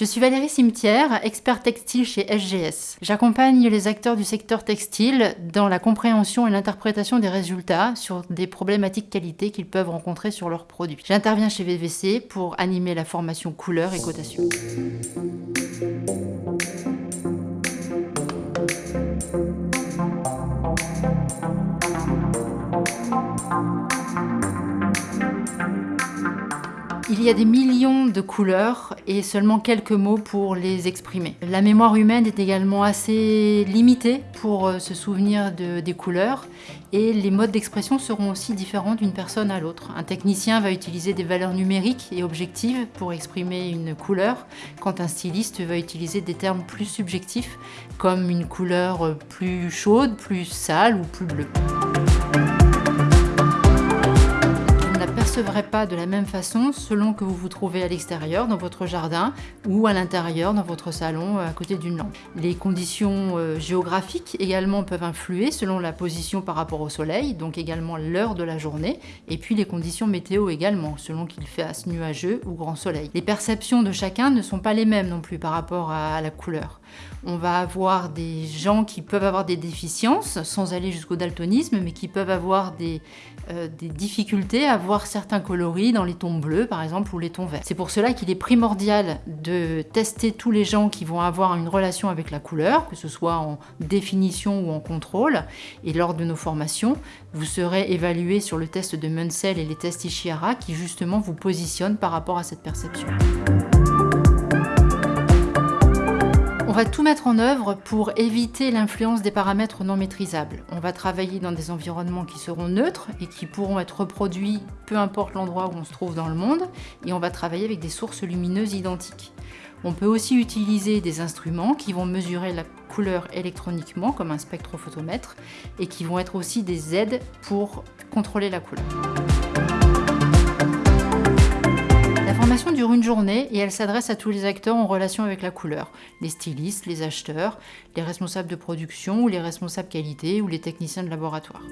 Je suis Valérie Cimetière, expert textile chez SGS. J'accompagne les acteurs du secteur textile dans la compréhension et l'interprétation des résultats sur des problématiques qualité qu'ils peuvent rencontrer sur leurs produits. J'interviens chez VVC pour animer la formation couleur et cotation. Il y a des millions de couleurs et seulement quelques mots pour les exprimer. La mémoire humaine est également assez limitée pour euh, se souvenir de, des couleurs et les modes d'expression seront aussi différents d'une personne à l'autre. Un technicien va utiliser des valeurs numériques et objectives pour exprimer une couleur, quand un styliste va utiliser des termes plus subjectifs comme une couleur plus chaude, plus sale ou plus bleue. Percevrez pas de la même façon selon que vous vous trouvez à l'extérieur, dans votre jardin, ou à l'intérieur, dans votre salon, à côté d'une lampe. Les conditions euh, géographiques également peuvent influer selon la position par rapport au soleil, donc également l'heure de la journée, et puis les conditions météo également, selon qu'il fait assez nuageux ou grand soleil. Les perceptions de chacun ne sont pas les mêmes non plus par rapport à la couleur. On va avoir des gens qui peuvent avoir des déficiences, sans aller jusqu'au daltonisme, mais qui peuvent avoir des, euh, des difficultés à voir certains coloris dans les tons bleus par exemple ou les tons verts. C'est pour cela qu'il est primordial de tester tous les gens qui vont avoir une relation avec la couleur, que ce soit en définition ou en contrôle. Et lors de nos formations, vous serez évalué sur le test de Munsell et les tests Ishihara qui justement vous positionnent par rapport à cette perception. On va tout mettre en œuvre pour éviter l'influence des paramètres non maîtrisables. On va travailler dans des environnements qui seront neutres et qui pourront être reproduits peu importe l'endroit où on se trouve dans le monde, et on va travailler avec des sources lumineuses identiques. On peut aussi utiliser des instruments qui vont mesurer la couleur électroniquement, comme un spectrophotomètre, et qui vont être aussi des aides pour contrôler la couleur. Formation dure une journée et elle s'adresse à tous les acteurs en relation avec la couleur. Les stylistes, les acheteurs, les responsables de production ou les responsables qualité ou les techniciens de laboratoire.